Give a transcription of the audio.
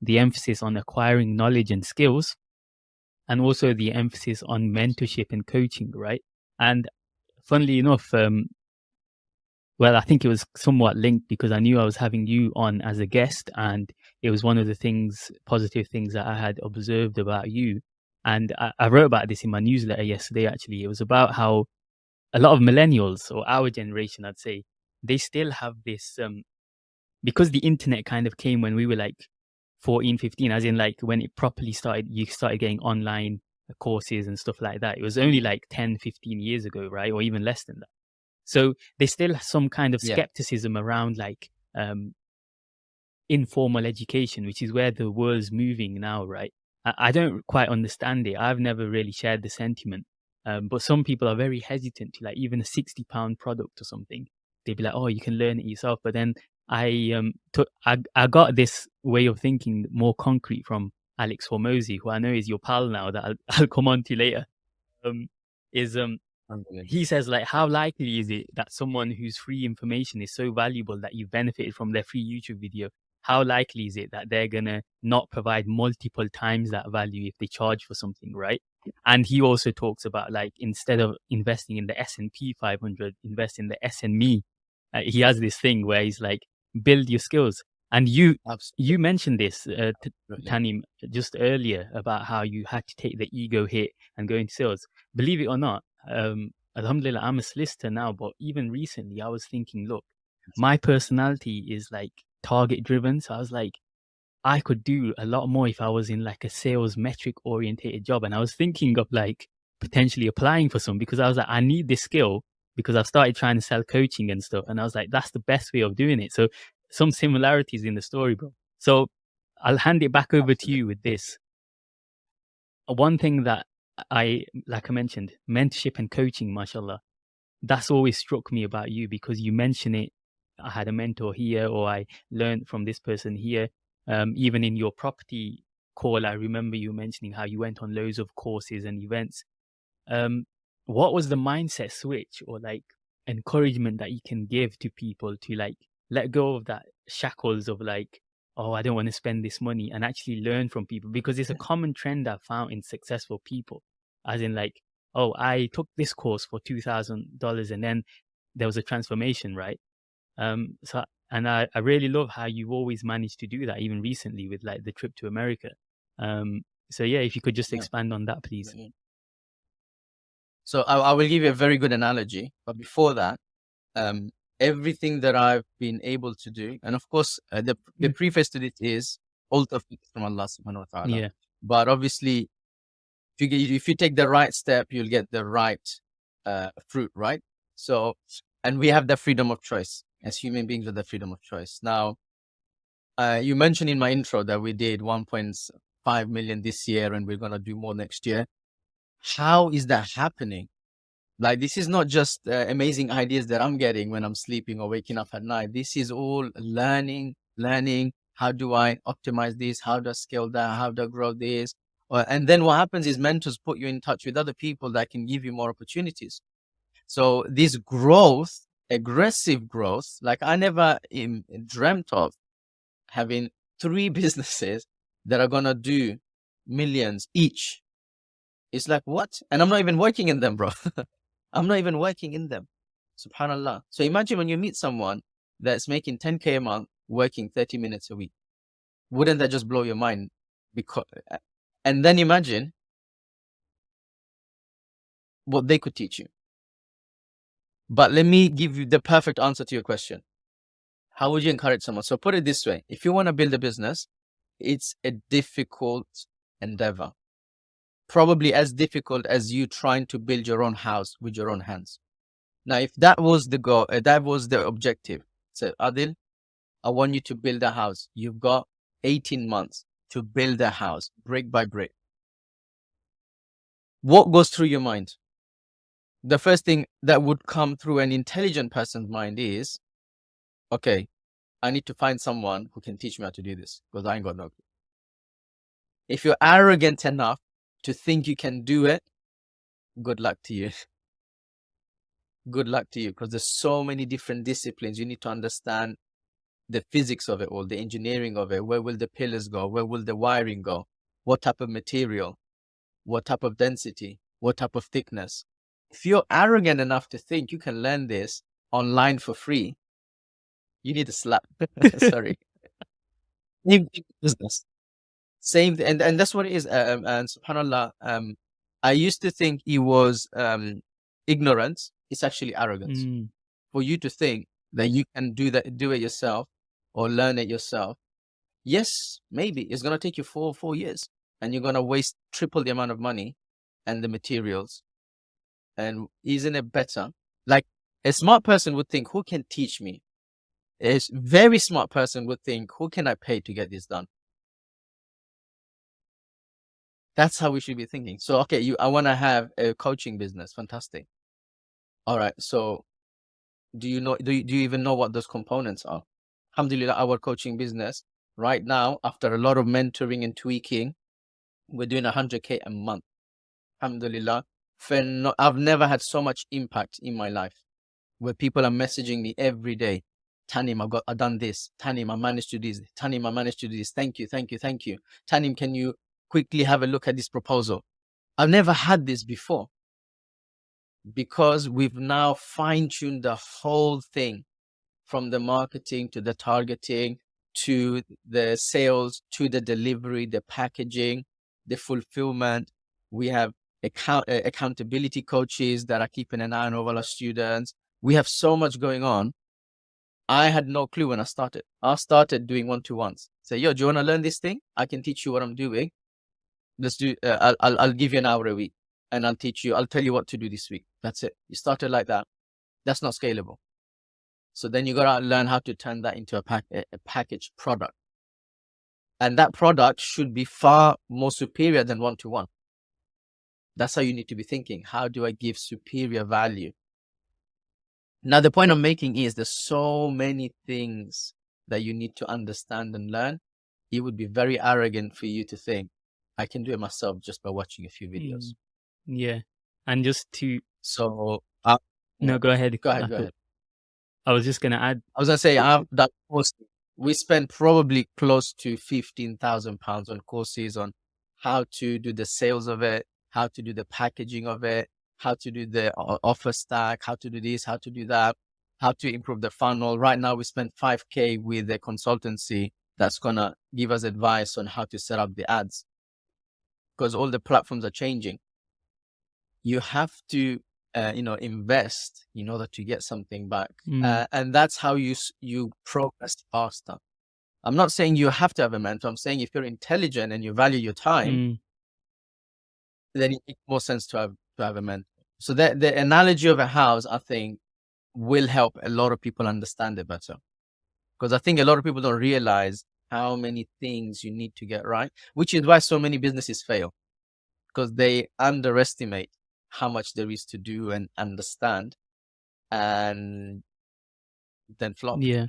the emphasis on acquiring knowledge and skills, and also the emphasis on mentorship and coaching, right? And funnily enough, um, well, I think it was somewhat linked because I knew I was having you on as a guest, and it was one of the things, positive things that I had observed about you. And I, I wrote about this in my newsletter yesterday, actually. It was about how a lot of millennials or our generation, I'd say, they still have this, um, because the internet kind of came when we were like 14, 15, as in like when it properly started, you started getting online courses and stuff like that. It was only like 10, 15 years ago, right? Or even less than that. So there's still some kind of skepticism yeah. around like um, informal education, which is where the world's moving now, right? I, I don't quite understand it. I've never really shared the sentiment. Um, but some people are very hesitant to like even a 60 pound product or something. They'd be like, oh, you can learn it yourself. But then I um took I, I got this way of thinking more concrete from Alex Hormozi, who I know is your pal now that I'll, I'll come on to later. Um, is um he says like how likely is it that someone whose free information is so valuable that you benefited from their free youtube video how likely is it that they're gonna not provide multiple times that value if they charge for something right? And he also talks about like instead of investing in the s&p 500 invest in the sme uh, he has this thing where he's like build your skills and you Absolutely. you mentioned this uh, tanim just earlier about how you had to take the ego hit and go into sales believe it or not um, Alhamdulillah, I'm a solicitor now, but even recently I was thinking, look, my personality is like target driven. So I was like, I could do a lot more if I was in like a sales metric orientated job. And I was thinking of like potentially applying for some because I was like, I need this skill because I've started trying to sell coaching and stuff. And I was like, that's the best way of doing it. So some similarities in the story, bro. So I'll hand it back over to you with this. One thing that I, like I mentioned, mentorship and coaching, mashallah, that's always struck me about you because you mention it. I had a mentor here, or I learned from this person here. Um, even in your property call, I remember you mentioning how you went on loads of courses and events. Um, what was the mindset switch or like encouragement that you can give to people to like let go of that shackles of like oh, I don't want to spend this money and actually learn from people because it's a common trend I've found in successful people as in like, oh, I took this course for two thousand dollars, and then there was a transformation, right? Um, so and I, I really love how you always managed to do that, even recently with like the trip to America. Um, so yeah, if you could just expand on that, please. So I, I, will give you a very good analogy, but before that, um, everything that I've been able to do, and of course, uh, the the mm. preface to it is all of from Allah Subhanahu wa Taala. Yeah. But obviously, you get, if you take the right step, you'll get the right uh, fruit, right? So, and we have the freedom of choice as human beings with the freedom of choice. Now, uh, you mentioned in my intro that we did 1.5 million this year and we're going to do more next year. How is that happening? Like, this is not just uh, amazing ideas that I'm getting when I'm sleeping or waking up at night. This is all learning, learning. How do I optimize this? How do I scale that? How do I grow this? and then what happens is mentors put you in touch with other people that can give you more opportunities. So this growth, aggressive growth, like I never dreamt of having three businesses that are going to do millions each. It's like, what? And I'm not even working in them, bro. I'm not even working in them. Subhanallah. So imagine when you meet someone that's making 10K a month, working 30 minutes a week. Wouldn't that just blow your mind? Because and then imagine what they could teach you. But let me give you the perfect answer to your question. How would you encourage someone? So put it this way. If you want to build a business, it's a difficult endeavor. Probably as difficult as you trying to build your own house with your own hands. Now, if that was the goal, uh, that was the objective. So Adil, I want you to build a house. You've got 18 months to build a house brick by brick. What goes through your mind? The first thing that would come through an intelligent person's mind is, okay, I need to find someone who can teach me how to do this because I ain't got no clue. If you're arrogant enough to think you can do it, good luck to you. good luck to you because there's so many different disciplines. You need to understand the physics of it all, the engineering of it. Where will the pillars go? Where will the wiring go? What type of material? What type of density? What type of thickness? If you're arrogant enough to think you can learn this online for free, you need a slap. Sorry. business. Same, and and that's what it is. Uh, um, and subhanallah, um, I used to think it was um ignorance. It's actually arrogance Mm. for you to think that you can do that, do it yourself, or learn it yourself. Yes, maybe it's gonna take you four four years, and you're gonna waste triple the amount of money and the materials. And isn't it better? Like a smart person would think, who can teach me? a very smart person would think, who can I pay to get this done? That's how we should be thinking. So, okay, you, I want to have a coaching business. Fantastic. All right. So, do you know? Do you, do you even know what those components are? Alhamdulillah, our coaching business right now, after a lot of mentoring and tweaking, we're doing 100k a month. Alhamdulillah. I've never had so much impact in my life where people are messaging me every day. Tanim, I've got, I've done this. Tanim, I managed to do this. Tanim, I managed to do this. Thank you, thank you, thank you. Tanim, can you quickly have a look at this proposal? I've never had this before because we've now fine tuned the whole thing from the marketing to the targeting to the sales to the delivery, the packaging, the fulfillment. We have account, uh, accountability coaches that are keeping an eye on all our students. We have so much going on. I had no clue when I started. I started doing one to ones. Say, yo, do you want to learn this thing? I can teach you what I'm doing. Let's do. Uh, I'll, I'll give you an hour a week, and I'll teach you. I'll tell you what to do this week. That's it. You started like that. That's not scalable. So then you gotta learn how to turn that into a pack a packaged product, and that product should be far more superior than one to one. That's how you need to be thinking. How do I give superior value? Now, the point I'm making is there's so many things that you need to understand and learn. It would be very arrogant for you to think I can do it myself just by watching a few videos. Mm. Yeah. And just to So, uh, no, go ahead. go ahead, I go ahead. I was just gonna add. I was gonna say I've done courses. We spent probably close to fifteen thousand pounds on courses on how to do the sales of it, how to do the packaging of it, how to do the offer stack, how to do this, how to do that, how to improve the funnel. Right now, we spent five k with a consultancy that's gonna give us advice on how to set up the ads because all the platforms are changing. You have to, uh, you know, invest in order to get something back Mm. uh, and that's how you you progress faster. I'm not saying you have to have a mentor. I'm saying if you're intelligent and you value your time, Mm. then it makes more sense to have to have a mentor. So that the analogy of a house, I think, will help a lot of people understand it better. Because I think a lot of people don't realize how many things you need to get right, which is why so many businesses fail. Because they underestimate how much there is to do and understand and then flop. Yeah.